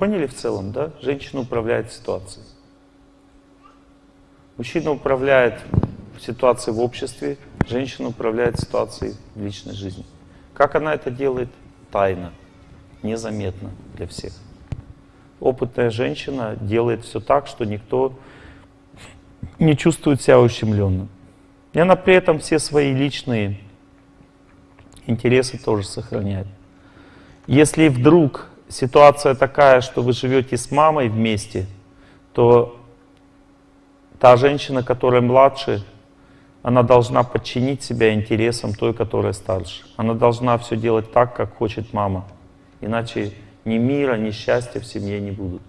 Поняли в целом, да? Женщина управляет ситуацией. Мужчина управляет ситуацией в обществе, женщина управляет ситуацией в личной жизни. Как она это делает? Тайно, незаметно для всех. Опытная женщина делает все так, что никто не чувствует себя ущемленным. И она при этом все свои личные интересы тоже сохраняет. Если вдруг ситуация такая, что вы живете с мамой вместе, то та женщина, которая младше, она должна подчинить себя интересам той, которая старше. Она должна все делать так, как хочет мама. Иначе ни мира, ни счастья в семье не будут.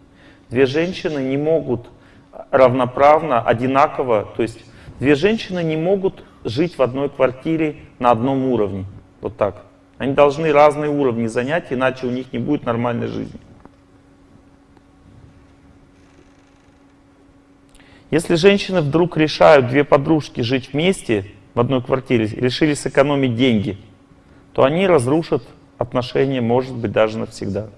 Две женщины не могут равноправно, одинаково, то есть две женщины не могут жить в одной квартире на одном уровне. Вот так. Они должны разные уровни занять, иначе у них не будет нормальной жизни. Если женщины вдруг решают, две подружки, жить вместе в одной квартире, решили сэкономить деньги, то они разрушат отношения, может быть, даже навсегда.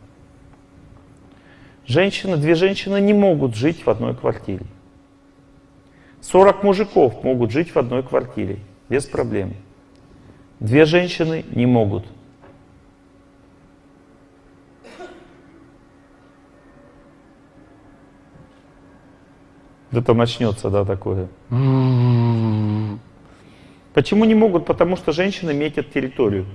Женщины, две женщины не могут жить в одной квартире. 40 мужиков могут жить в одной квартире, без проблем. Две женщины не могут. Это начнется, да, такое. Почему не могут? Потому что женщины метят территорию.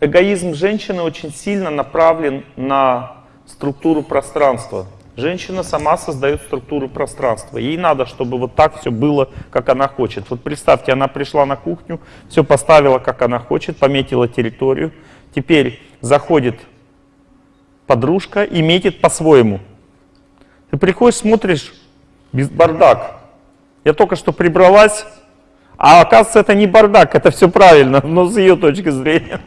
Эгоизм женщины очень сильно направлен на структуру пространства. Женщина сама создает структуру пространства. Ей надо, чтобы вот так все было, как она хочет. Вот представьте, она пришла на кухню, все поставила, как она хочет, пометила территорию. Теперь заходит подружка и метит по-своему. Ты приходишь, смотришь, без бардак. Я только что прибралась, а оказывается, это не бардак, это все правильно, но с ее точки зрения.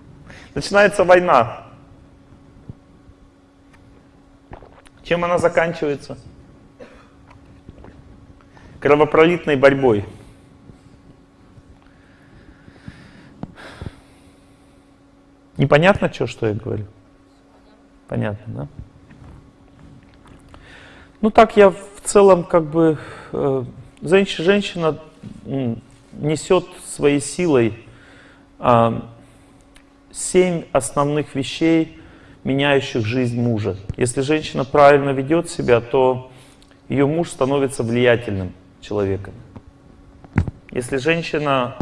Начинается война. Чем она заканчивается? Кровопролитной борьбой. Непонятно, что, что я говорю? Понятно, да? Ну так я в целом как бы... Э, женщина, несет своей силой э, семь основных вещей, меняющих жизнь мужа. Если женщина правильно ведет себя, то ее муж становится влиятельным человеком. Если женщина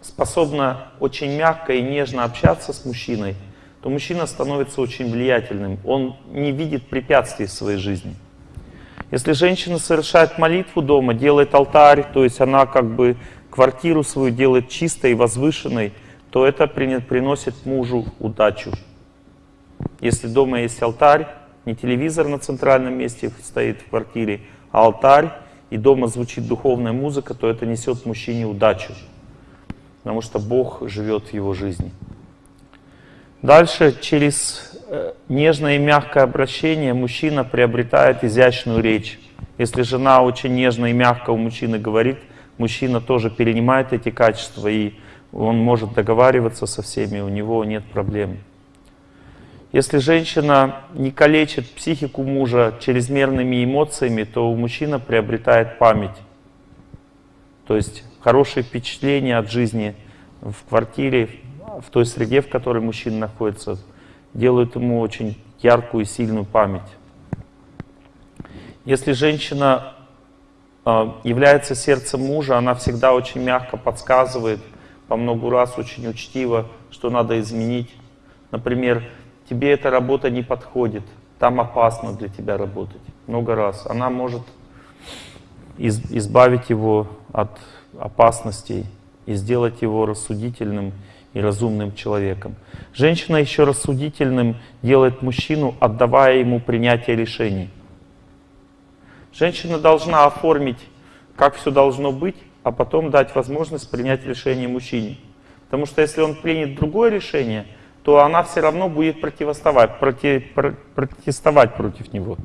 способна очень мягко и нежно общаться с мужчиной, то мужчина становится очень влиятельным. Он не видит препятствий в своей жизни. Если женщина совершает молитву дома, делает алтарь, то есть она как бы квартиру свою делает чистой и возвышенной, то это приносит мужу удачу. Если дома есть алтарь, не телевизор на центральном месте стоит в квартире, а алтарь, и дома звучит духовная музыка, то это несет мужчине удачу. Потому что Бог живет в его жизни. Дальше через э, нежное и мягкое обращение мужчина приобретает изящную речь. Если жена очень нежно и мягко у мужчины говорит, мужчина тоже перенимает эти качества, и он может договариваться со всеми, у него нет проблем. Если женщина не калечит психику мужа чрезмерными эмоциями, то у мужчины приобретает память. То есть хорошие впечатления от жизни в квартире, в той среде, в которой мужчина находится, делают ему очень яркую и сильную память. Если женщина э, является сердцем мужа, она всегда очень мягко подсказывает, по много раз очень учтиво, что надо изменить. Например, тебе эта работа не подходит, там опасно для тебя работать. Много раз. Она может из, избавить его от опасностей и сделать его рассудительным и разумным человеком. Женщина еще рассудительным делает мужчину, отдавая ему принятие решений. Женщина должна оформить, как все должно быть, а потом дать возможность принять решение мужчине. Потому что если он примет другое решение, то она все равно будет противоставать, против, протестовать против него.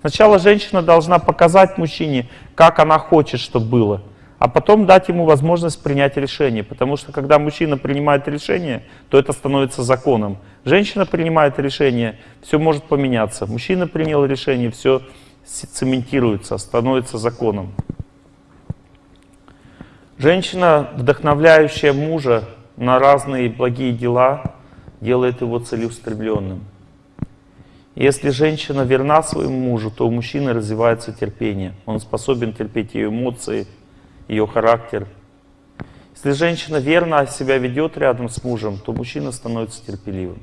Сначала женщина должна показать мужчине, как она хочет, чтобы было, а потом дать ему возможность принять решение. Потому что когда мужчина принимает решение, то это становится законом. Женщина принимает решение, все может поменяться. Мужчина принял решение, все цементируется, становится законом. Женщина, вдохновляющая мужа на разные благие дела, делает его целеустремленным. Если женщина верна своему мужу, то у мужчины развивается терпение. Он способен терпеть ее эмоции, ее характер. Если женщина верно себя ведет рядом с мужем, то мужчина становится терпеливым.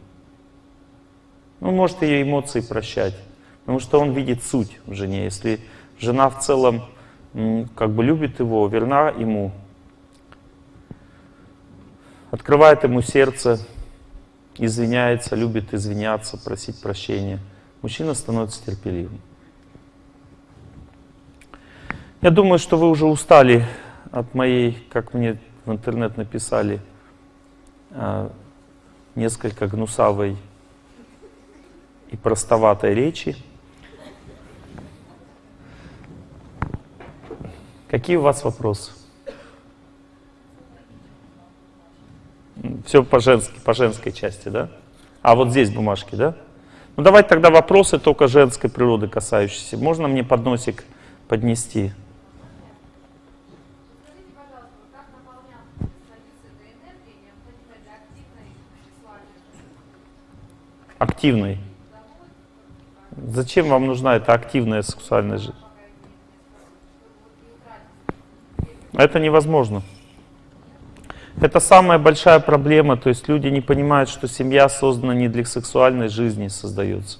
Он может ее эмоции прощать, потому что он видит суть в жене. Если жена в целом как бы любит его, верна ему, открывает ему сердце, извиняется, любит извиняться, просить прощения, мужчина становится терпеливым. Я думаю, что вы уже устали от моей, как мне в интернет написали, а, несколько гнусавой и простоватой речи. Какие у вас вопросы? Все по, женской, по женской части, да? А вот здесь бумажки, да? Ну давайте тогда вопросы только женской природы касающиеся. Можно мне подносик поднести? активной. Зачем вам нужна эта активная сексуальная жизнь? Это невозможно. Это самая большая проблема, то есть люди не понимают, что семья создана не для сексуальной жизни создается.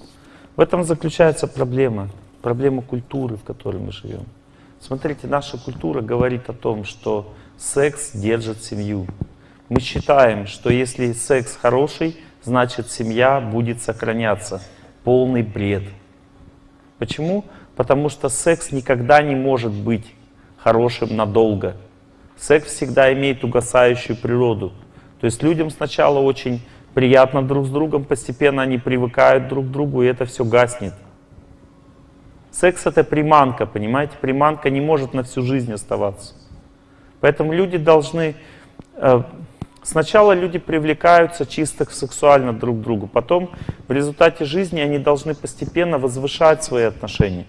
В этом заключается проблема, проблема культуры, в которой мы живем. Смотрите, наша культура говорит о том, что секс держит семью. Мы считаем, что если секс хороший, значит семья будет сохраняться. Полный бред. Почему? Потому что секс никогда не может быть хорошим надолго. Секс всегда имеет угасающую природу. То есть людям сначала очень приятно друг с другом, постепенно они привыкают друг к другу, и это все гаснет. Секс это приманка, понимаете? Приманка не может на всю жизнь оставаться. Поэтому люди должны э, Сначала люди привлекаются чисто сексуально друг к другу, потом в результате жизни они должны постепенно возвышать свои отношения.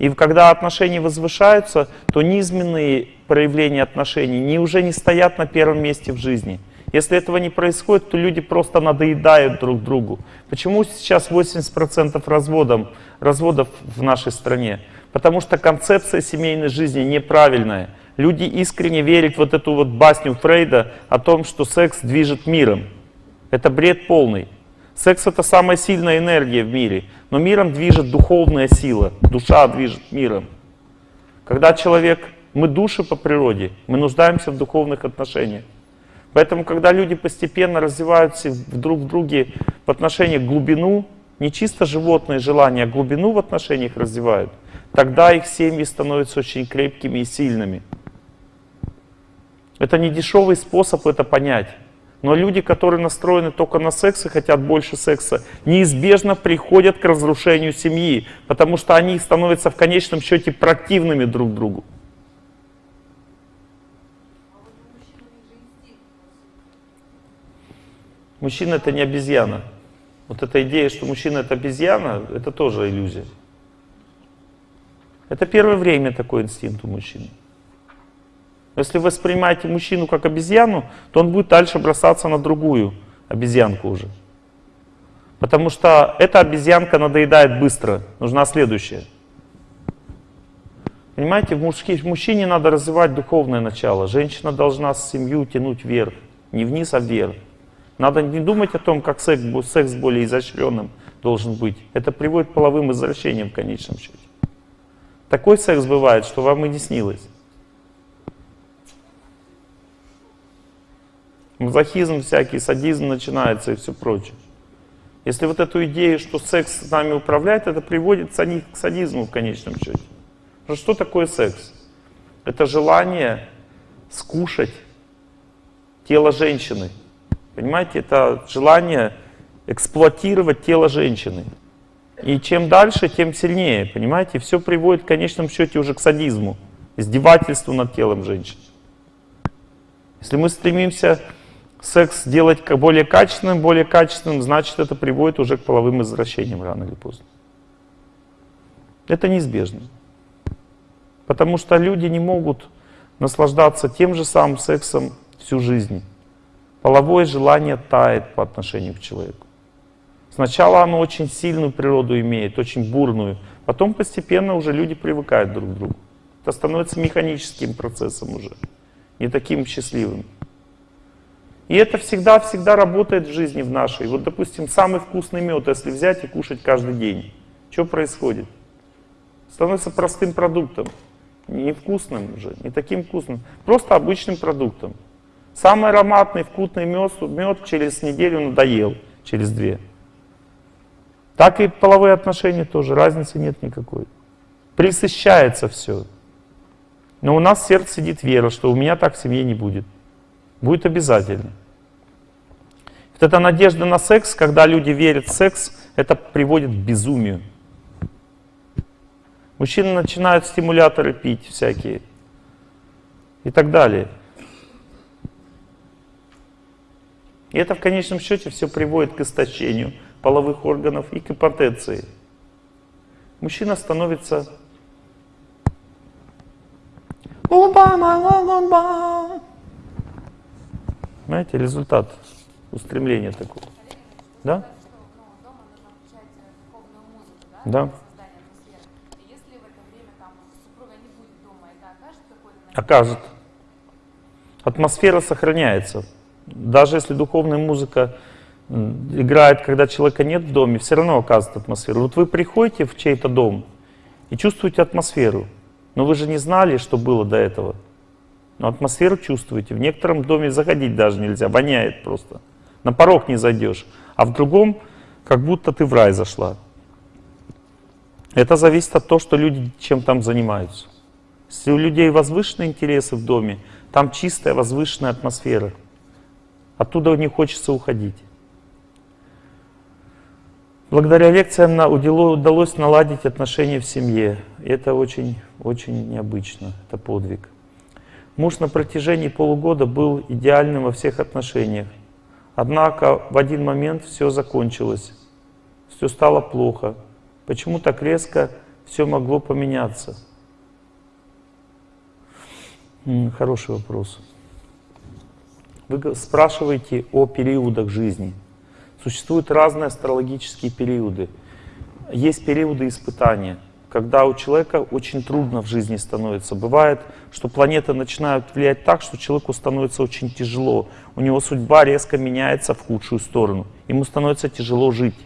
И когда отношения возвышаются, то низменные проявления отношений не, уже не стоят на первом месте в жизни. Если этого не происходит, то люди просто надоедают друг другу. Почему сейчас 80% разводов, разводов в нашей стране? Потому что концепция семейной жизни неправильная. Люди искренне верят в вот эту вот басню Фрейда о том, что секс движет миром. Это бред полный. Секс — это самая сильная энергия в мире, но миром движет духовная сила, душа движет миром. Когда человек, мы души по природе, мы нуждаемся в духовных отношениях. Поэтому, когда люди постепенно развиваются друг в друге в отношениях глубину, не чисто животные желания, а глубину в отношениях развивают, тогда их семьи становятся очень крепкими и сильными. Это не дешевый способ это понять. Но люди, которые настроены только на секс и хотят больше секса, неизбежно приходят к разрушению семьи, потому что они становятся в конечном счете противными друг другу. Мужчина это не обезьяна. Вот эта идея, что мужчина это обезьяна, это тоже иллюзия. Это первое время такой инстинкт у мужчины. Если вы воспринимаете мужчину как обезьяну, то он будет дальше бросаться на другую обезьянку уже. Потому что эта обезьянка надоедает быстро, нужна следующая. Понимаете, в, мужски, мужчине надо развивать духовное начало. Женщина должна семью тянуть вверх, не вниз, а вверх. Надо не думать о том, как секс, секс более изощренным должен быть. Это приводит к половым извращениям в конечном счете. Такой секс бывает, что вам и не снилось. Мазохизм всякий, садизм начинается и все прочее. Если вот эту идею, что секс с нами управляет, это приводит к садизму в конечном счете. Потому что такое секс? Это желание скушать тело женщины. Понимаете, это желание эксплуатировать тело женщины. И чем дальше, тем сильнее, понимаете? Все приводит в конечном счете уже к садизму. издевательству над телом женщины. Если мы стремимся секс делать более качественным, более качественным, значит это приводит уже к половым извращениям рано или поздно. Это неизбежно. Потому что люди не могут наслаждаться тем же самым сексом всю жизнь. Половое желание тает по отношению к человеку. Сначала оно очень сильную природу имеет, очень бурную. Потом постепенно уже люди привыкают друг к другу. Это становится механическим процессом уже, не таким счастливым. И это всегда-всегда работает в жизни в нашей. Вот, допустим, самый вкусный мед, если взять и кушать каждый день, что происходит? Становится простым продуктом. Не вкусным уже, не таким вкусным. Просто обычным продуктом. Самый ароматный, вкусный мед, мед через неделю надоел, через две. Так и половые отношения тоже, разницы нет никакой. Присыщается все. Но у нас в сердце сидит вера, что у меня так в семье не будет. Будет обязательно. Вот эта надежда на секс, когда люди верят в секс, это приводит к безумию. Мужчины начинают стимуляторы пить всякие и так далее. И это в конечном счете все приводит к истощению половых органов и к импотенции. Мужчина становится Знаете, результат устремления такого. Да? Да. Окажет. Атмосфера сохраняется. Даже если духовная музыка играет, когда человека нет в доме, все равно оказывает атмосферу. Вот вы приходите в чей-то дом и чувствуете атмосферу, но вы же не знали, что было до этого. Но атмосферу чувствуете. В некотором доме заходить даже нельзя, воняет просто. На порог не зайдешь. А в другом, как будто ты в рай зашла. Это зависит от того, что люди чем там занимаются. Если у людей возвышенные интересы в доме, там чистая возвышенная атмосфера. Оттуда не хочется уходить. Благодаря лекциям удалось наладить отношения в семье. Это очень, очень необычно, это подвиг. Муж на протяжении полугода был идеальным во всех отношениях. Однако в один момент все закончилось, все стало плохо. Почему так резко все могло поменяться? Хороший вопрос. Вы спрашиваете о периодах жизни. Существуют разные астрологические периоды. Есть периоды испытания, когда у человека очень трудно в жизни становится. Бывает, что планеты начинают влиять так, что человеку становится очень тяжело. У него судьба резко меняется в худшую сторону. Ему становится тяжело жить.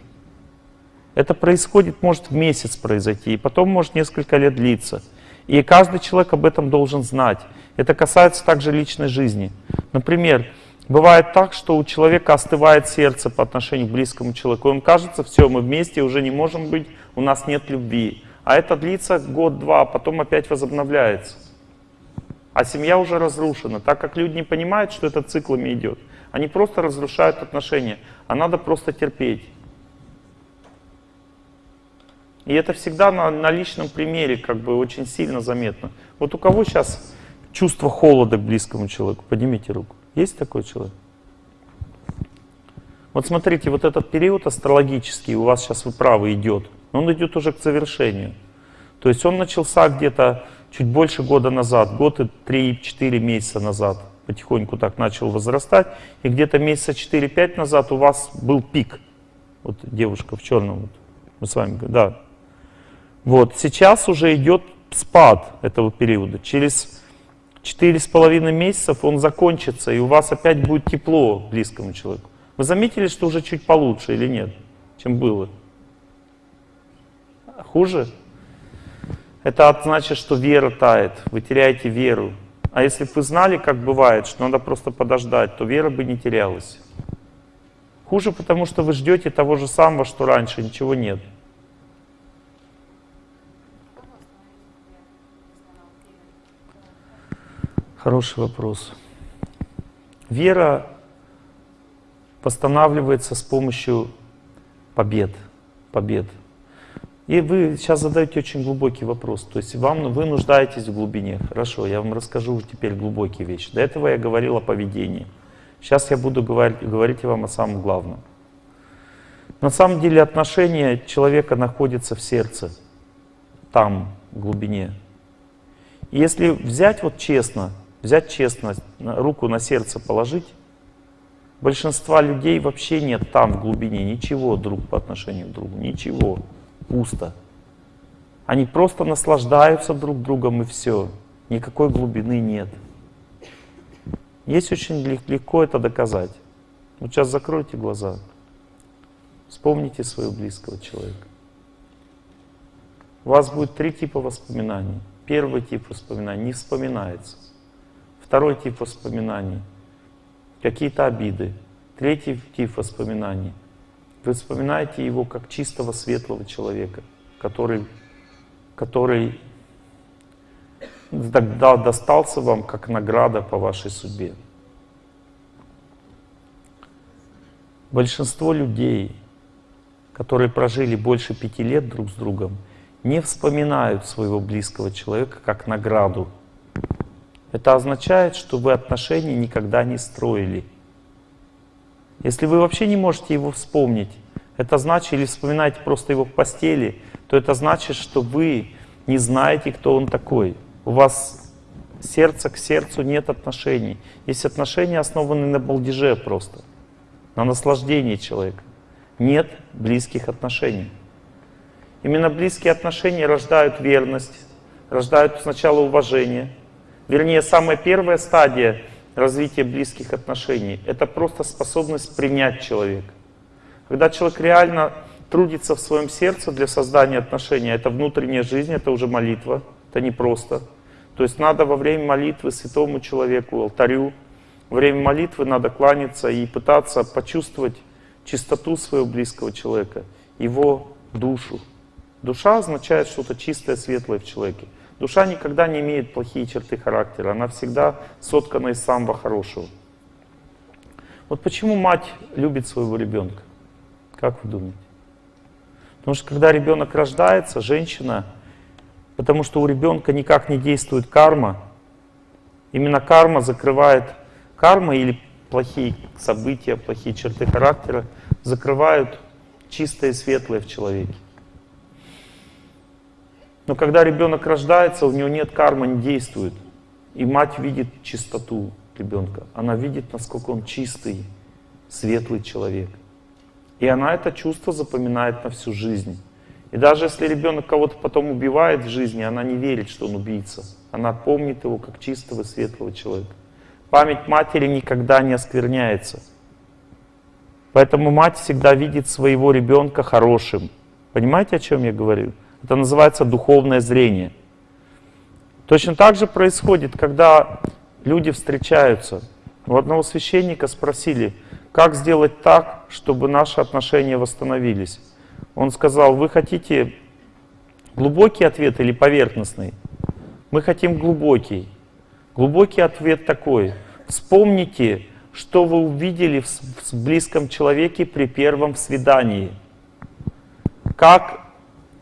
Это происходит, может в месяц произойти, и потом может несколько лет длиться. И каждый человек об этом должен знать. Это касается также личной жизни. Например, бывает так, что у человека остывает сердце по отношению к близкому человеку. Он кажется, все, мы вместе уже не можем быть, у нас нет любви. А это длится год-два, потом опять возобновляется. А семья уже разрушена, так как люди не понимают, что это циклами идет. Они просто разрушают отношения, а надо просто терпеть. И это всегда на, на личном примере как бы очень сильно заметно. Вот у кого сейчас чувство холода к близкому человеку? Поднимите руку. Есть такой человек? Вот смотрите, вот этот период астрологический у вас сейчас, вы правы, идет. Но он идет уже к завершению. То есть он начался где-то чуть больше года назад, год и 3-4 месяца назад. Потихоньку так начал возрастать. И где-то месяца 4-5 назад у вас был пик. Вот девушка в черном. Вот. Мы с вами, да. Вот, сейчас уже идет спад этого периода. Через четыре с половиной месяцев он закончится, и у вас опять будет тепло близкому человеку. Вы заметили, что уже чуть получше или нет, чем было? Хуже? Это значит, что вера тает, вы теряете веру. А если бы вы знали, как бывает, что надо просто подождать, то вера бы не терялась. Хуже, потому что вы ждете того же самого, что раньше, ничего нет. Хороший вопрос. Вера восстанавливается с помощью побед. побед. И вы сейчас задаете очень глубокий вопрос. То есть вам, вы нуждаетесь в глубине. Хорошо, я вам расскажу теперь глубокие вещи. До этого я говорил о поведении. Сейчас я буду говорить, говорить вам о самом главном. На самом деле отношение человека находится в сердце, там, в глубине. И если взять вот честно, взять честно, руку на сердце положить, большинства людей вообще нет там, в глубине, ничего друг по отношению к другу, ничего, пусто. Они просто наслаждаются друг другом и все, никакой глубины нет. Есть очень легко это доказать. Вот сейчас закройте глаза. Вспомните своего близкого человека. У вас будет три типа воспоминаний. Первый тип воспоминаний не вспоминается. Второй тип воспоминаний — какие-то обиды. Третий тип воспоминаний — вы вспоминаете его как чистого, светлого человека, который, который тогда достался вам как награда по вашей судьбе. Большинство людей которые прожили больше пяти лет друг с другом, не вспоминают своего близкого человека как награду. Это означает, что вы отношения никогда не строили. Если вы вообще не можете его вспомнить, это значит, или вспоминаете просто его в постели, то это значит, что вы не знаете, кто он такой. У вас сердце к сердцу нет отношений. Есть отношения, основанные на балдеже просто, на наслаждении человека нет близких отношений. Именно близкие отношения рождают верность, рождают сначала уважение. Вернее, самая первая стадия развития близких отношений — это просто способность принять человека. Когда человек реально трудится в своем сердце для создания отношений, это внутренняя жизнь, это уже молитва, это не просто. То есть надо во время молитвы святому человеку, алтарю, во время молитвы надо кланяться и пытаться почувствовать чистоту своего близкого человека, его душу. Душа означает что-то чистое, светлое в человеке. Душа никогда не имеет плохие черты характера, она всегда соткана из самого хорошего. Вот почему мать любит своего ребенка? Как вы думаете? Потому что когда ребенок рождается, женщина, потому что у ребенка никак не действует карма, именно карма закрывает, карма или плохие события, плохие черты характера закрывают чистое и светлое в человеке. Но когда ребенок рождается, у него нет кармы, не действует. И мать видит чистоту ребенка. Она видит, насколько он чистый, светлый человек. И она это чувство запоминает на всю жизнь. И даже если ребенок кого-то потом убивает в жизни, она не верит, что он убийца. Она помнит его как чистого, светлого человека. Память матери никогда не оскверняется. Поэтому мать всегда видит своего ребенка хорошим. Понимаете, о чем я говорю? Это называется духовное зрение. Точно так же происходит, когда люди встречаются. У одного священника спросили, как сделать так, чтобы наши отношения восстановились. Он сказал, вы хотите глубокий ответ или поверхностный? Мы хотим глубокий. Глубокий ответ такой. Вспомните, что вы увидели в близком человеке при первом свидании. Как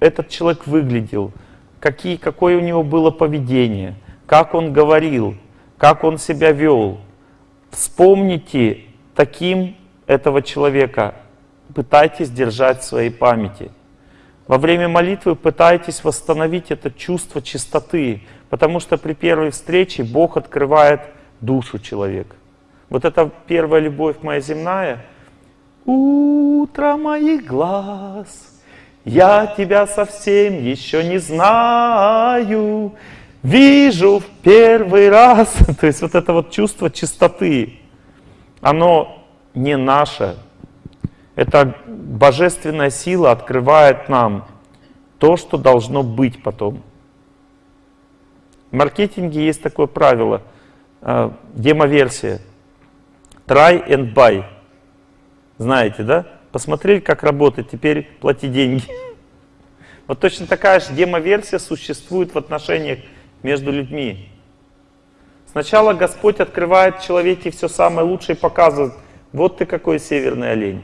этот человек выглядел, какие, какое у него было поведение, как он говорил, как он себя вел. Вспомните таким этого человека, пытайтесь держать в своей памяти. Во время молитвы пытайтесь восстановить это чувство чистоты, Потому что при первой встрече Бог открывает душу человека. Вот эта первая любовь моя земная. Утро моих глаз, я тебя совсем еще не знаю, вижу в первый раз. То есть вот это вот чувство чистоты, оно не наше. Это божественная сила открывает нам то, что должно быть потом. В маркетинге есть такое правило, э, демоверсия. Try and buy. Знаете, да? Посмотрели, как работает, теперь плати деньги. Вот точно такая же демоверсия существует в отношениях между людьми. Сначала Господь открывает человеке все самое лучшее и показывает, вот ты какой северный олень.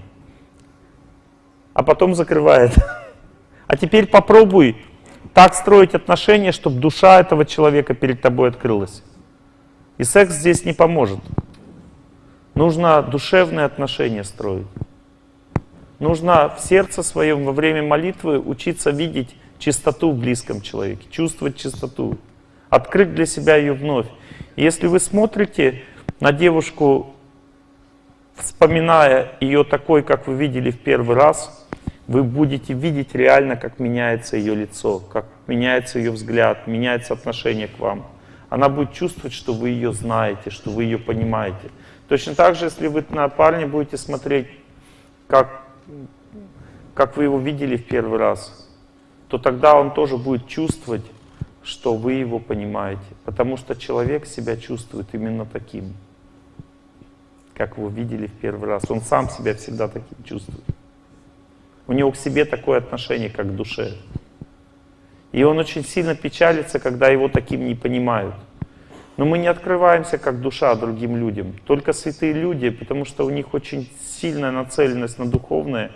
А потом закрывает. А теперь попробуй так строить отношения, чтобы душа этого человека перед тобой открылась. И секс здесь не поможет. Нужно душевные отношения строить. Нужно в сердце своем во время молитвы учиться видеть чистоту в близком человеке, чувствовать чистоту, открыть для себя ее вновь. Если вы смотрите на девушку, вспоминая ее такой, как вы видели в первый раз, вы будете видеть реально, как меняется ее лицо, как меняется ее взгляд, меняется отношение к вам. Она будет чувствовать, что вы ее знаете, что вы ее понимаете. Точно так же, если вы на парня будете смотреть, как, как вы его видели в первый раз, то тогда он тоже будет чувствовать, что вы его понимаете. Потому что человек себя чувствует именно таким, как вы видели в первый раз. Он сам себя всегда таким чувствует. У него к себе такое отношение, как к душе. И он очень сильно печалится, когда его таким не понимают. Но мы не открываемся как душа другим людям. Только святые люди, потому что у них очень сильная нацеленность на духовное.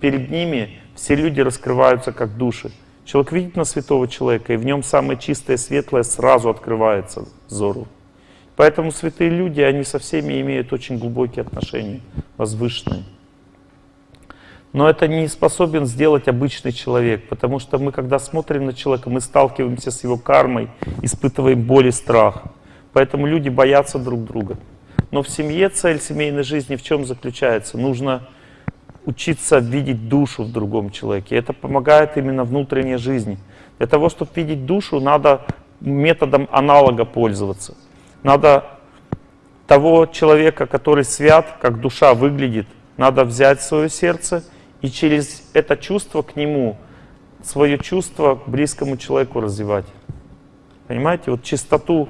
Перед ними все люди раскрываются как души. Человек видит на святого человека, и в нем самое чистое, светлое сразу открывается взору. Поэтому святые люди, они со всеми имеют очень глубокие отношения, возвышенные. Но это не способен сделать обычный человек, потому что мы, когда смотрим на человека, мы сталкиваемся с его кармой, испытываем боль и страх. Поэтому люди боятся друг друга. Но в семье цель семейной жизни в чем заключается? Нужно учиться видеть душу в другом человеке. Это помогает именно внутренней жизни. Для того, чтобы видеть душу, надо методом аналога пользоваться. Надо того человека, который свят, как душа выглядит, надо взять свое сердце и через это чувство к нему свое чувство к близкому человеку развивать. Понимаете? Вот чистоту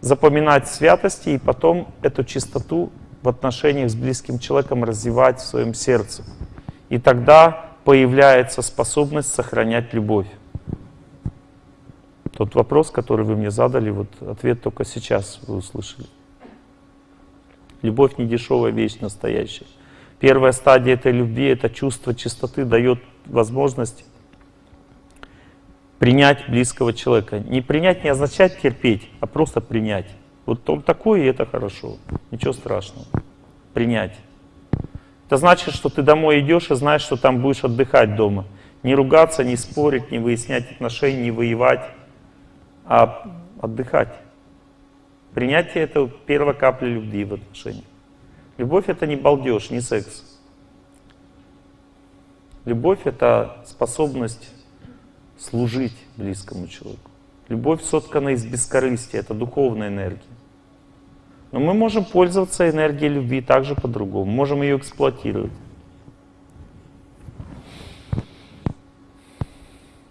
запоминать святости и потом эту чистоту в отношениях с близким человеком развивать в своем сердце. И тогда появляется способность сохранять любовь. Тот вопрос, который вы мне задали, вот ответ только сейчас вы услышали. Любовь не дешевая вещь настоящая. Первая стадия этой любви, это чувство чистоты, дает возможность принять близкого человека. Не принять не означает терпеть, а просто принять. Вот он такой, и это хорошо. Ничего страшного. Принять. Это значит, что ты домой идешь и знаешь, что там будешь отдыхать дома. Не ругаться, не спорить, не выяснять отношения, не воевать, а отдыхать. Принятие — это первая капля любви в отношениях. Любовь — это не балдеж, не секс. Любовь — это способность служить близкому человеку. Любовь соткана из бескорыстия, это духовная энергия. Но мы можем пользоваться энергией любви также по-другому, можем ее эксплуатировать.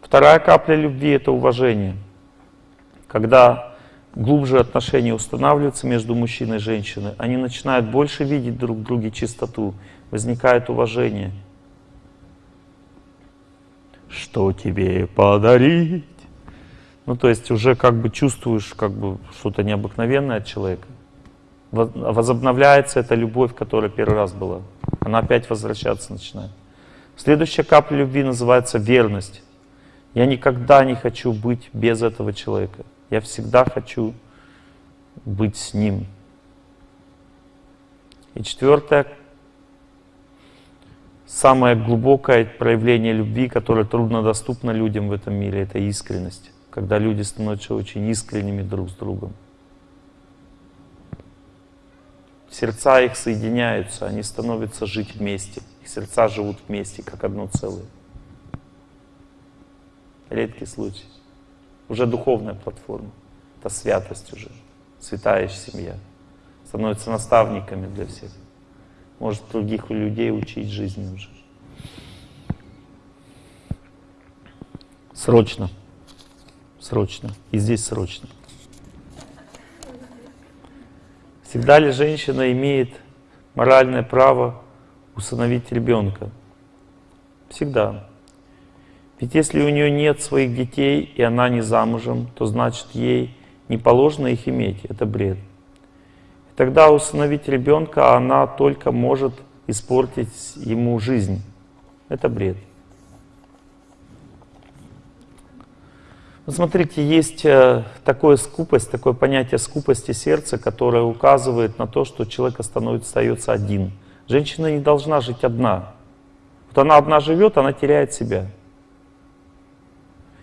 Вторая капля любви — это уважение. Когда глубже отношения устанавливаются между мужчиной и женщиной, они начинают больше видеть друг в друге чистоту, возникает уважение. Что тебе подарить? Ну, то есть уже как бы чувствуешь как бы что-то необыкновенное от человека возобновляется эта любовь, которая первый раз была. Она опять возвращаться начинает. Следующая капля любви называется верность. Я никогда не хочу быть без этого человека. Я всегда хочу быть с ним. И четвертое, самое глубокое проявление любви, которое труднодоступно людям в этом мире, это искренность. Когда люди становятся очень искренними друг с другом. сердца их соединяются, они становятся жить вместе. Их сердца живут вместе, как одно целое. Редкий случай. Уже духовная платформа. Это святость уже. Святая семья. Становятся наставниками для всех. Может других людей учить жизни уже. Срочно. Срочно. И здесь срочно. Всегда ли женщина имеет моральное право усыновить ребенка? Всегда. Ведь если у нее нет своих детей, и она не замужем, то значит ей не положено их иметь. Это бред. Тогда усыновить ребенка она только может испортить ему жизнь. Это бред. Смотрите, есть э, такое скупость, такое понятие скупости сердца, которое указывает на то, что человек становится, остается один. Женщина не должна жить одна. Вот она одна живет, она теряет себя.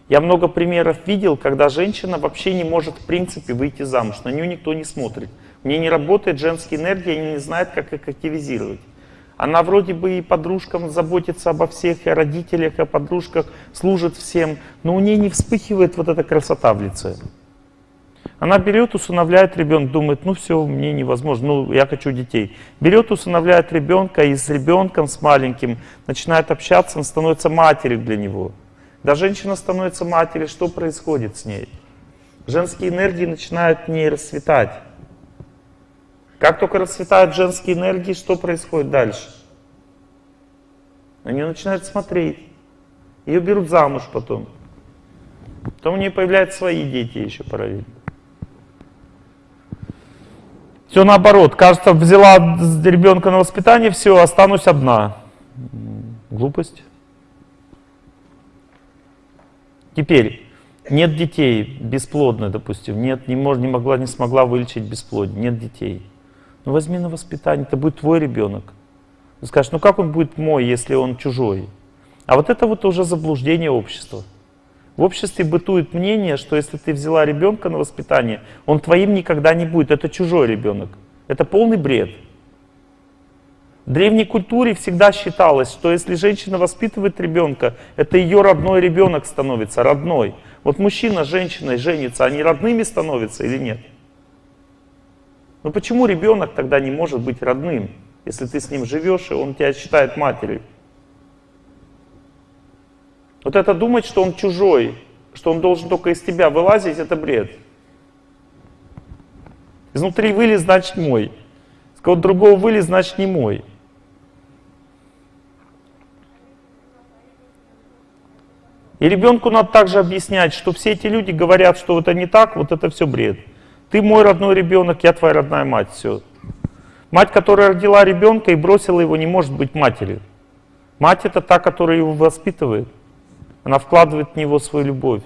Я много примеров видел, когда женщина вообще не может в принципе выйти замуж, на нее никто не смотрит. Мне не работает женская энергия, она не знает, как их активизировать. Она вроде бы и подружкам заботится обо всех, и о родителях, и о подружках, служит всем, но у нее не вспыхивает вот эта красота в лице. Она берет, усыновляет ребенка, думает, ну все, мне невозможно, ну я хочу детей. Берет, усыновляет ребенка, и с ребенком, с маленьким, начинает общаться, он становится матерью для него. Когда женщина становится матерью, что происходит с ней? Женские энергии начинают в ней расцветать. Как только расцветают женские энергии, что происходит дальше? На нее начинают смотреть. Ее берут замуж потом. Потом у нее появляются свои дети еще параллельно. Все наоборот. Кажется, взяла ребенка на воспитание, все, останусь одна. Глупость. Теперь, нет детей, бесплодны, допустим, нет, не, мож, не могла, не смогла вылечить бесплодие, нет детей. Ну возьми на воспитание, это будет твой ребенок. Ты скажешь, ну как он будет мой, если он чужой? А вот это вот уже заблуждение общества. В обществе бытует мнение, что если ты взяла ребенка на воспитание, он твоим никогда не будет, это чужой ребенок. Это полный бред. В древней культуре всегда считалось, что если женщина воспитывает ребенка, это ее родной ребенок становится, родной. Вот мужчина с женщиной женится, они родными становятся или нет? Но почему ребенок тогда не может быть родным, если ты с ним живешь, и он тебя считает матерью? Вот это думать, что он чужой, что он должен только из тебя вылазить, это бред. Изнутри вылез, значит мой. С кого другого вылез, значит не мой. И ребенку надо также объяснять, что все эти люди говорят, что это не так, вот это все бред. Ты мой родной ребенок, я твоя родная мать. Все. Мать, которая родила ребенка и бросила его, не может быть матерью. Мать это та, которая его воспитывает. Она вкладывает в него свою любовь.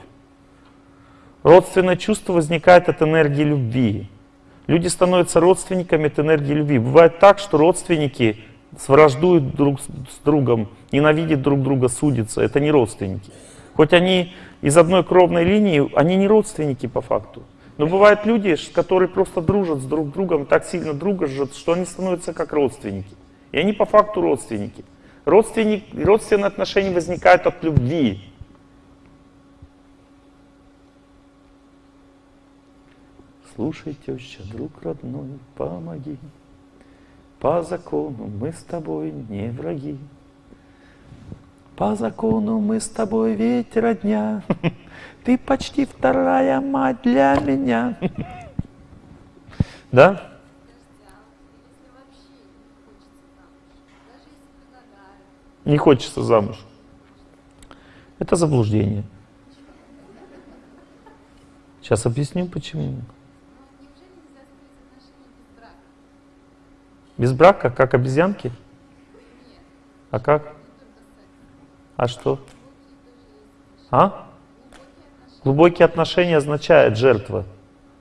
Родственное чувство возникает от энергии любви. Люди становятся родственниками от энергии любви. Бывает так, что родственники враждуют друг с другом, ненавидят друг друга, судятся. Это не родственники. Хоть они из одной кровной линии, они не родственники по факту. Но бывают люди, которые просто дружат с друг другом, так сильно дружат, что они становятся как родственники. И они по факту родственники. Родственник, родственные отношения возникают от любви. Слушай, теща, друг родной, помоги. По закону мы с тобой не враги. По закону мы с тобой ведь родня. Ты почти вторая мать для меня. Да? Не хочется замуж. Это заблуждение. Сейчас объясню почему. Без брака, как обезьянки? А как? А что? А? Глубокие отношения означает жертва.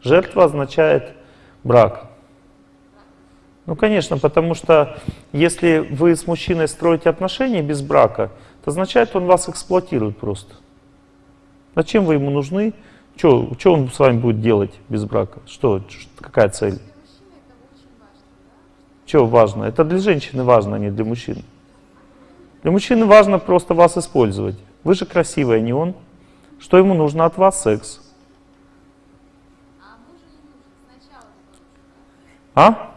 Жертва означает брак. Ну, конечно, потому что если вы с мужчиной строите отношения без брака, это означает, он вас эксплуатирует просто. Зачем вы ему нужны? Что, он с вами будет делать без брака? Что, какая цель? Что важно? Это для женщины важно, а не для мужчины. Для мужчины важно просто вас использовать. Вы же красивая, не он. Что ему нужно от вас? Секс. А?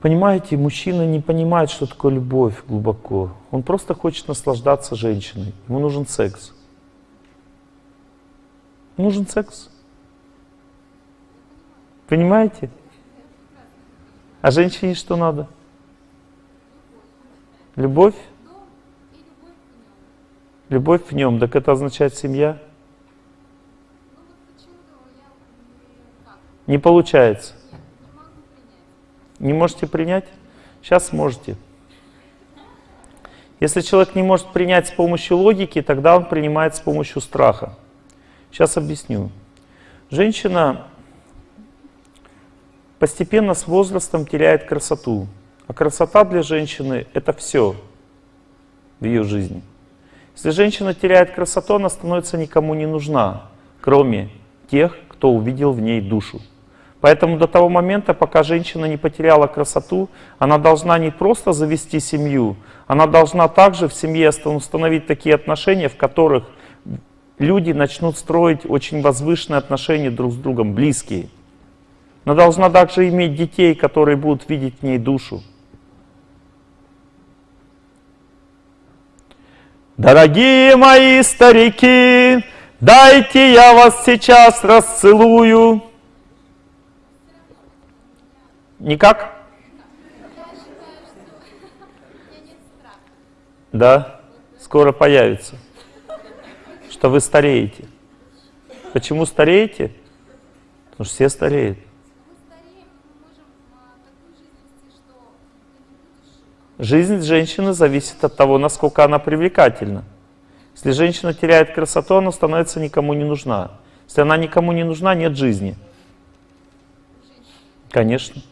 Понимаете, мужчина не понимает, что такое любовь глубоко. Он просто хочет наслаждаться женщиной. Ему нужен секс. Нужен секс. Понимаете? А женщине что надо? Любовь? Любовь в нем, так это означает семья? Не получается. Не можете принять? Сейчас сможете. Если человек не может принять с помощью логики, тогда он принимает с помощью страха. Сейчас объясню. Женщина постепенно с возрастом теряет красоту. А красота для женщины — это все в ее жизни. Если женщина теряет красоту, она становится никому не нужна, кроме тех, кто увидел в ней душу. Поэтому до того момента, пока женщина не потеряла красоту, она должна не просто завести семью, она должна также в семье установить такие отношения, в которых люди начнут строить очень возвышенные отношения друг с другом, близкие. Она должна также иметь детей, которые будут видеть в ней душу. Дорогие мои старики, дайте я вас сейчас расцелую. Никак? Да, скоро появится, что вы стареете. Почему стареете? Потому что все стареют. Жизнь женщины зависит от того, насколько она привлекательна. Если женщина теряет красоту, она становится никому не нужна. Если она никому не нужна, нет жизни. Конечно.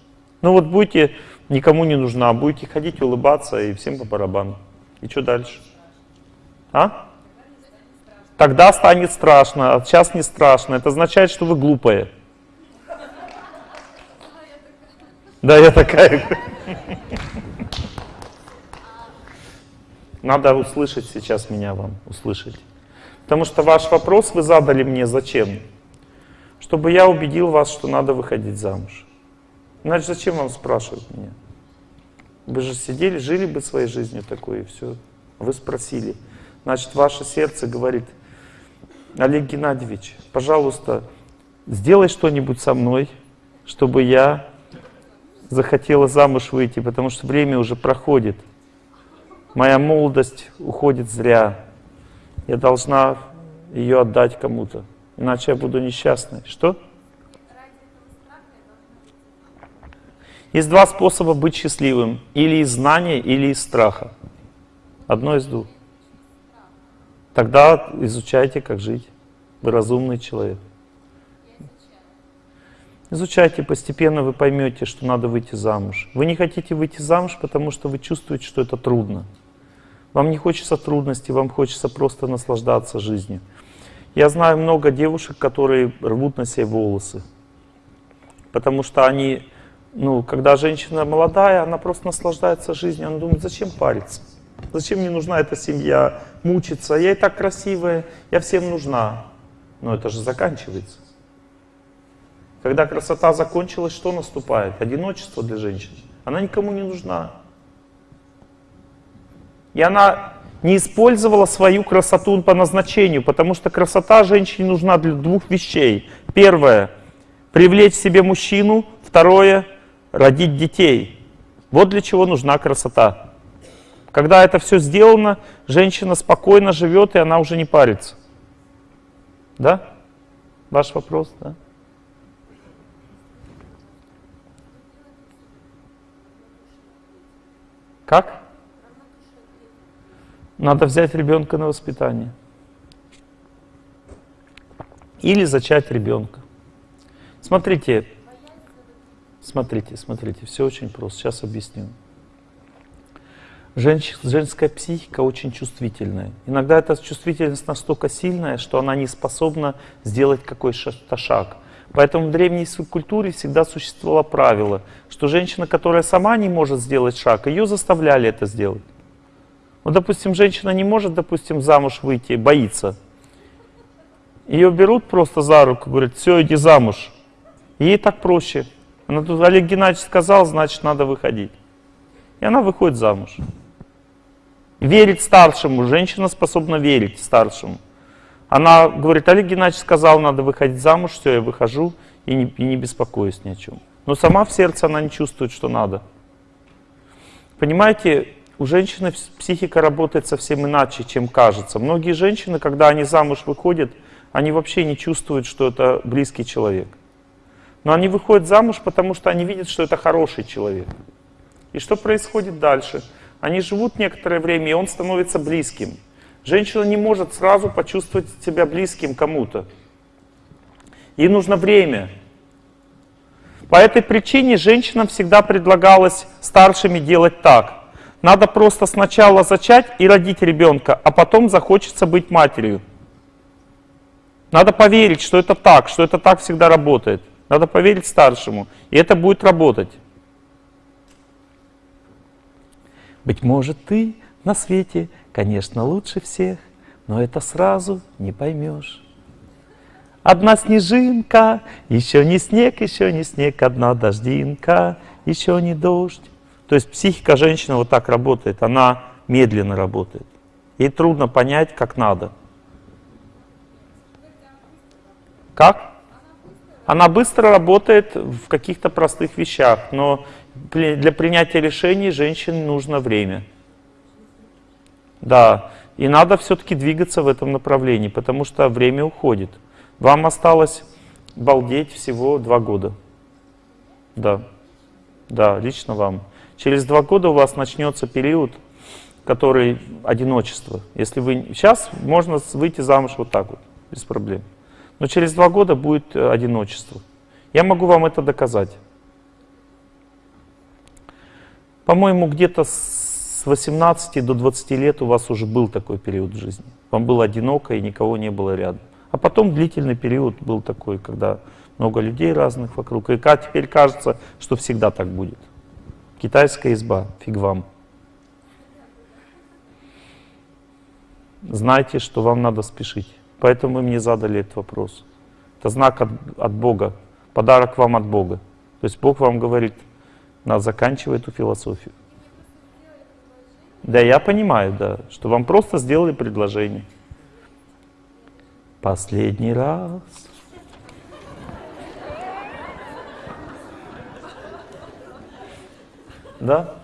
Ну вот будете никому не нужна, будете ходить, улыбаться и всем по барабану. И что дальше? А? Тогда станет страшно, а сейчас не страшно. Это означает, что вы глупые. Да, я такая. Надо услышать сейчас меня вам, услышать. Потому что ваш вопрос вы задали мне зачем? Чтобы я убедил вас, что надо выходить замуж. Иначе зачем вам спрашивать меня? Вы же сидели, жили бы своей жизнью такой, и все. Вы спросили. Значит, ваше сердце говорит, Олег Геннадьевич, пожалуйста, сделай что-нибудь со мной, чтобы я захотела замуж выйти, потому что время уже проходит. Моя молодость уходит зря. Я должна ее отдать кому-то, иначе я буду несчастной. Что? Есть два способа быть счастливым. Или из знания, или из страха. Одно из двух. Тогда изучайте, как жить. Вы разумный человек. Изучайте постепенно, вы поймете, что надо выйти замуж. Вы не хотите выйти замуж, потому что вы чувствуете, что это трудно. Вам не хочется трудностей, вам хочется просто наслаждаться жизнью. Я знаю много девушек, которые рвут на себе волосы. Потому что они, ну, когда женщина молодая, она просто наслаждается жизнью. Она думает, зачем париться? Зачем мне нужна эта семья, мучиться? Я и так красивая, я всем нужна. Но это же заканчивается. Когда красота закончилась, что наступает? Одиночество для женщины. Она никому не нужна. И она не использовала свою красоту по назначению, потому что красота женщине нужна для двух вещей. Первое — привлечь себе мужчину. Второе — родить детей. Вот для чего нужна красота. Когда это все сделано, женщина спокойно живет, и она уже не парится. Да? Ваш вопрос, да? Как? Надо взять ребенка на воспитание. Или зачать ребенка. Смотрите, смотрите, смотрите, все очень просто. Сейчас объясню. Женщ, женская психика очень чувствительная. Иногда эта чувствительность настолько сильная, что она не способна сделать какой-то шаг. Поэтому в древней культуре всегда существовало правило, что женщина, которая сама не может сделать шаг, ее заставляли это сделать. Ну, допустим, женщина не может, допустим, замуж выйти, боится. Ее берут просто за руку, говорят, все, иди замуж. ей так проще. Она тут, Олег Геннадьевич сказал, значит, надо выходить. И она выходит замуж. Верить старшему. Женщина способна верить старшему. Она говорит, Олег Геннадьевич сказал, надо выходить замуж, все, я выхожу и не, и не беспокоюсь ни о чем. Но сама в сердце она не чувствует, что надо. Понимаете, у женщины психика работает совсем иначе, чем кажется. Многие женщины, когда они замуж выходят, они вообще не чувствуют, что это близкий человек. Но они выходят замуж, потому что они видят, что это хороший человек. И что происходит дальше? Они живут некоторое время, и он становится близким. Женщина не может сразу почувствовать себя близким кому-то. Ей нужно время. По этой причине женщинам всегда предлагалось старшими делать так. Надо просто сначала зачать и родить ребенка, а потом захочется быть матерью. Надо поверить, что это так, что это так всегда работает. Надо поверить старшему, и это будет работать. Быть может, ты на свете, конечно, лучше всех, но это сразу не поймешь. Одна снежинка, еще не снег, еще не снег, одна дождинка, еще не дождь. То есть психика женщины вот так работает, она медленно работает. Ей трудно понять, как надо. Как? Она быстро работает в каких-то простых вещах, но для принятия решений женщине нужно время. Да, и надо все-таки двигаться в этом направлении, потому что время уходит. Вам осталось балдеть всего два года. Да, да, лично вам. Через два года у вас начнется период, который одиночество. Если вы сейчас можно выйти замуж вот так вот, без проблем. Но через два года будет э, одиночество. Я могу вам это доказать. По-моему, где-то с 18 до 20 лет у вас уже был такой период в жизни. Вам было одиноко и никого не было рядом. А потом длительный период был такой, когда много людей разных вокруг. И теперь кажется, что всегда так будет. Китайская изба, фиг вам. Знайте, что вам надо спешить. Поэтому вы мне задали этот вопрос. Это знак от, от Бога, подарок вам от Бога. То есть Бог вам говорит, надо заканчивать эту философию. Да, я понимаю, да, что вам просто сделали предложение. Последний раз. Да?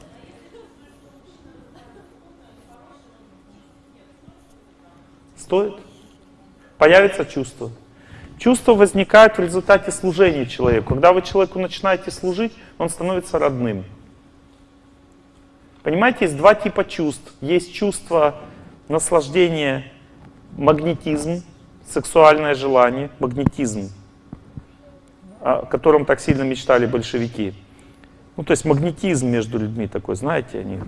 Стоит? Появится чувство. Чувство возникает в результате служения человеку. Когда вы человеку начинаете служить, он становится родным. Понимаете, есть два типа чувств. Есть чувство наслаждения, магнетизм, сексуальное желание, магнетизм, о котором так сильно мечтали большевики. Ну, то есть магнетизм между людьми такой, знаете, они...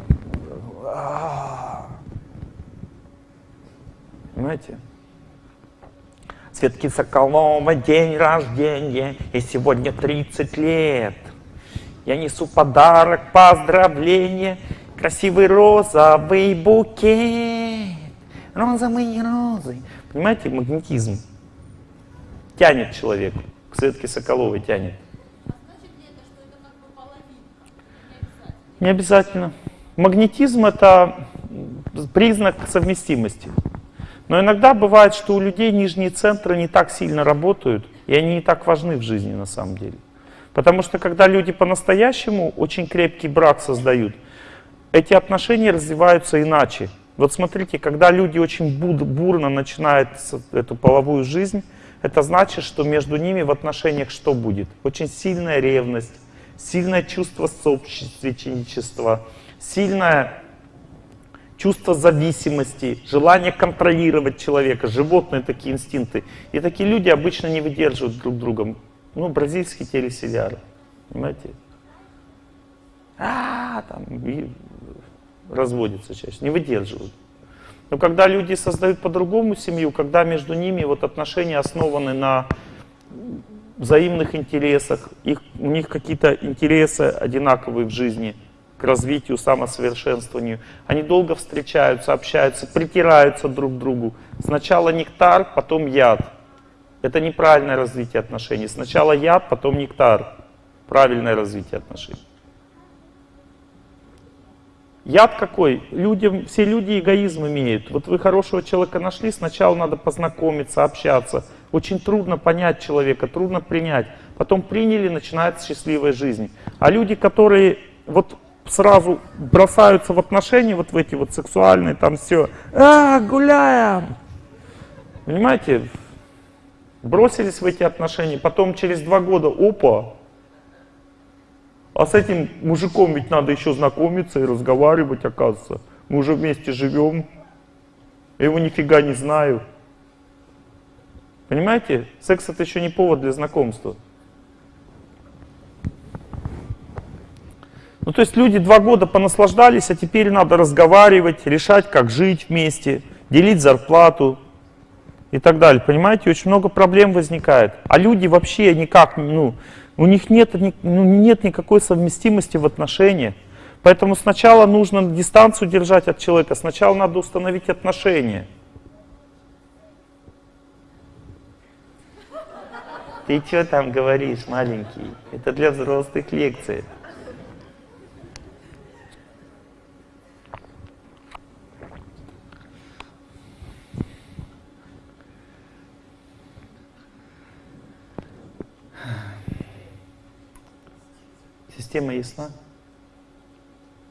Понимаете? Светки Соколова, день рождения, и сегодня 30 лет. Я несу подарок, поздравление, красивый розовый букет. Розовые розы. Понимаете, магнетизм тянет человека, к Светке Соколовой тянет. Не обязательно. Магнетизм — это признак совместимости. Но иногда бывает, что у людей нижние центры не так сильно работают, и они не так важны в жизни на самом деле. Потому что когда люди по-настоящему очень крепкий брак создают, эти отношения развиваются иначе. Вот смотрите, когда люди очень бурно начинают эту половую жизнь, это значит, что между ними в отношениях что будет? Очень сильная ревность, сильное чувство собственничества, сильное чувство зависимости, желание контролировать человека, животные такие инстинкты. И такие люди обычно не выдерживают друг друга. Ну, бразильские телесериалы, понимаете? А, там, и разводятся чаще, не выдерживают. Но когда люди создают по-другому семью, когда между ними вот отношения основаны на взаимных интересах, их, у них какие-то интересы одинаковые в жизни, к развитию, самосовершенствованию. Они долго встречаются, общаются, притираются друг к другу. Сначала нектар, потом яд. Это неправильное развитие отношений. Сначала яд, потом нектар. Правильное развитие отношений. Яд какой? Людям, все люди эгоизм имеют. Вот вы хорошего человека нашли, сначала надо познакомиться, общаться. Очень трудно понять человека, трудно принять. Потом приняли, начинается счастливая жизнь. А люди, которые вот сразу бросаются в отношения, вот в эти вот сексуальные, там все, а, гуляем. Понимаете? Бросились в эти отношения, потом через два года, опа, А с этим мужиком ведь надо еще знакомиться и разговаривать, оказывается. Мы уже вместе живем. Я его нифига не знаю. Понимаете? Секс это еще не повод для знакомства. Ну, то есть люди два года понаслаждались, а теперь надо разговаривать, решать, как жить вместе, делить зарплату и так далее. Понимаете, очень много проблем возникает. А люди вообще никак, ну, у них нет, ну, нет никакой совместимости в отношениях. Поэтому сначала нужно дистанцию держать от человека, сначала надо установить отношения. Ты что там говоришь, маленький? Это для взрослых лекций. Система ясна?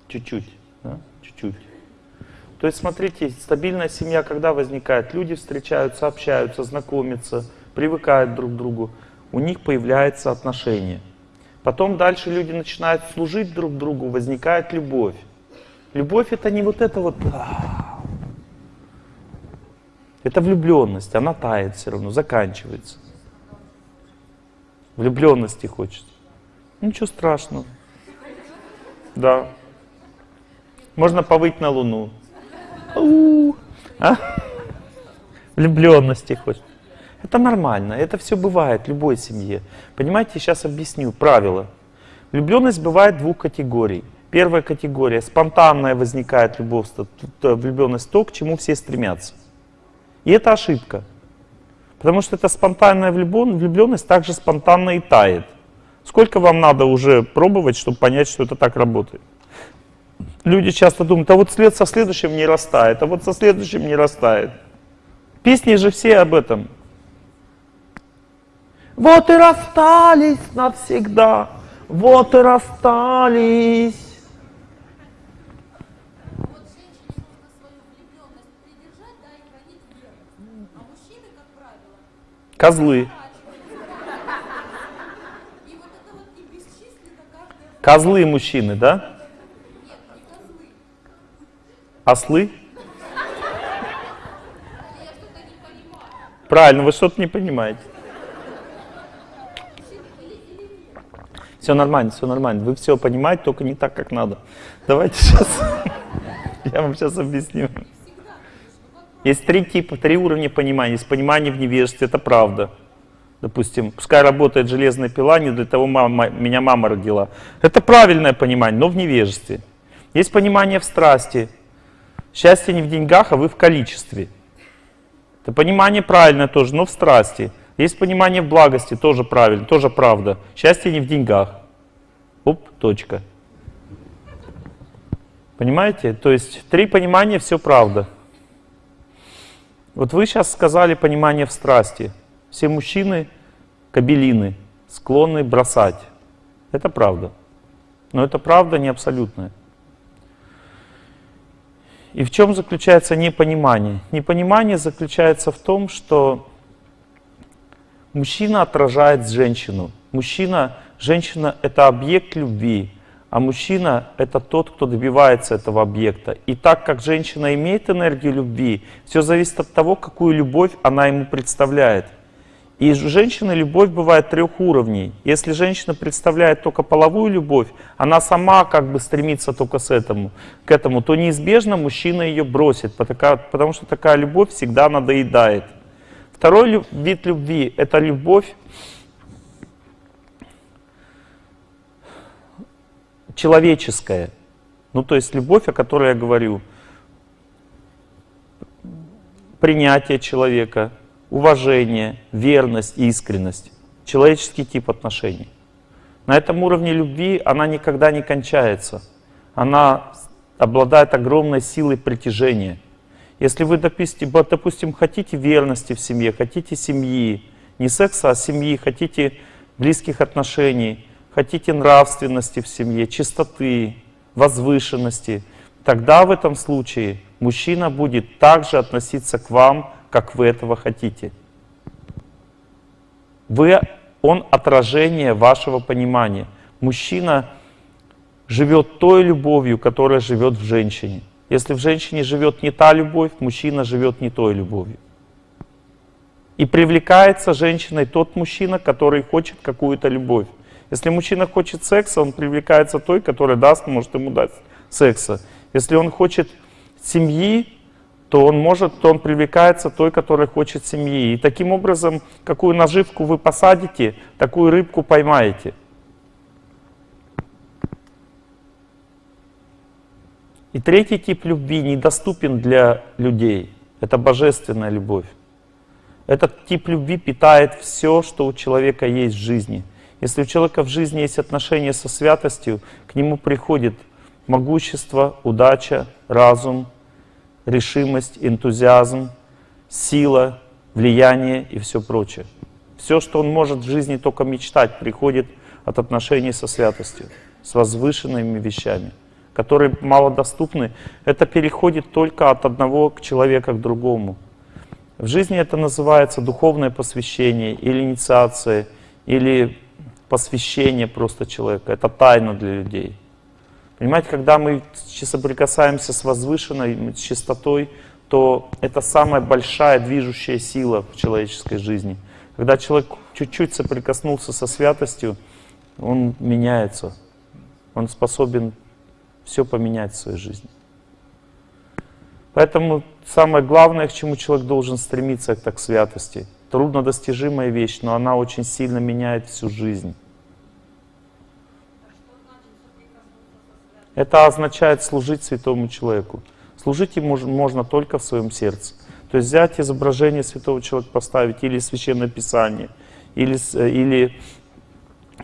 Чуть-чуть, да? Чуть-чуть. То есть, смотрите, стабильная семья когда возникает? Люди встречаются, общаются, знакомятся, привыкают друг к другу. У них появляется отношение. Потом дальше люди начинают служить друг другу, возникает любовь. Любовь это не вот это вот... Это влюбленность, она тает все равно, заканчивается. Влюбленности хочется. Ничего страшного. Да. Можно повыть на Луну. А? Влюбленности хочет. Это нормально, это все бывает в любой семье. Понимаете, сейчас объясню правила. Влюбленность бывает двух категорий. Первая категория, спонтанная возникает любовь, влюбленность, то, к чему все стремятся. И это ошибка. Потому что эта спонтанная влюбленность также спонтанно и тает. Сколько вам надо уже пробовать, чтобы понять, что это так работает? Люди часто думают, а вот след со следующим не растает, а вот со следующим не растает. Песни же все об этом. Вот и расстались навсегда, вот и расстались. Козлы. Козлы мужчины, да? Ослы? Правильно, вы что-то не понимаете. Все нормально, все нормально. Вы все понимаете, только не так, как надо. Давайте сейчас, я вам сейчас объясню. Есть три типа, три уровня понимания. Есть понимание в невежестве, это правда. Допустим, пускай работает железная пила, не для того мама, меня мама родила. Это правильное понимание, но в невежестве. Есть понимание в страсти. Счастье не в деньгах, а вы в количестве. Это понимание правильное тоже, но в страсти. Есть понимание в благости, тоже правильно, тоже правда. Счастье не в деньгах. Оп, точка. Понимаете? То есть три понимания, все правда. Вот вы сейчас сказали понимание в страсти. Все мужчины кабелины, склонны бросать. Это правда. Но это правда не абсолютная. И в чем заключается непонимание? Непонимание заключается в том, что мужчина отражает женщину. Мужчина, женщина — это объект любви, а мужчина — это тот, кто добивается этого объекта. И так как женщина имеет энергию любви, все зависит от того, какую любовь она ему представляет. И у женщины любовь бывает трех уровней. Если женщина представляет только половую любовь, она сама как бы стремится только с этому, к этому, то неизбежно мужчина ее бросит, потому что такая любовь всегда надоедает. Второй вид любви — это любовь человеческая. Ну, то есть любовь, о которой я говорю. Принятие человека — уважение, верность, искренность, человеческий тип отношений. На этом уровне любви она никогда не кончается. Она обладает огромной силой притяжения. Если вы, допустим, допустим, хотите верности в семье, хотите семьи, не секса, а семьи, хотите близких отношений, хотите нравственности в семье, чистоты, возвышенности, тогда в этом случае мужчина будет также относиться к вам, как вы этого хотите. Вы, он отражение вашего понимания. Мужчина живет той любовью, которая живет в женщине. Если в женщине живет не та любовь, мужчина живет не той любовью. И привлекается женщиной тот мужчина, который хочет какую-то любовь. Если мужчина хочет секса, он привлекается той, которая даст, может ему дать секса. Если он хочет семьи, то он может, то он привлекается той, которая хочет семьи. И таким образом, какую наживку вы посадите, такую рыбку поймаете. И третий тип любви недоступен для людей. Это божественная любовь. Этот тип любви питает все, что у человека есть в жизни. Если у человека в жизни есть отношения со святостью, к нему приходит могущество, удача, разум, решимость, энтузиазм, сила, влияние и все прочее. Все, что он может в жизни только мечтать, приходит от отношений со святостью, с возвышенными вещами, которые малодоступны. Это переходит только от одного человека к другому. В жизни это называется духовное посвящение или инициация, или посвящение просто человека. Это тайна для людей. Понимаете, когда мы соприкасаемся с возвышенной, с чистотой, то это самая большая движущая сила в человеческой жизни. Когда человек чуть-чуть соприкоснулся со святостью, он меняется. Он способен все поменять в своей жизни. Поэтому самое главное, к чему человек должен стремиться, это к святости. Труднодостижимая вещь, но она очень сильно меняет всю жизнь. Это означает служить святому человеку. Служить ему можно только в своем сердце. То есть взять изображение святого человека, поставить или священное писание, или, или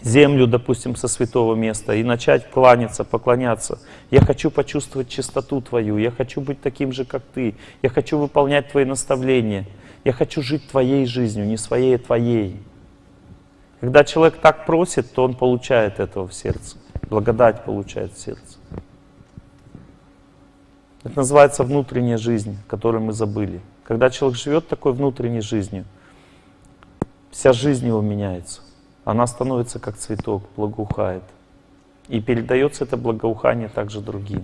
землю, допустим, со святого места и начать кланяться, поклоняться. Я хочу почувствовать чистоту Твою, я хочу быть таким же, как Ты, я хочу выполнять Твои наставления, я хочу жить Твоей жизнью, не своей, а Твоей. Когда человек так просит, то он получает этого в сердце, благодать получает в сердце. Это называется внутренняя жизнь, которую мы забыли. Когда человек живет такой внутренней жизнью, вся жизнь его меняется она становится как цветок, благоухает. И передается это благоухание также другим.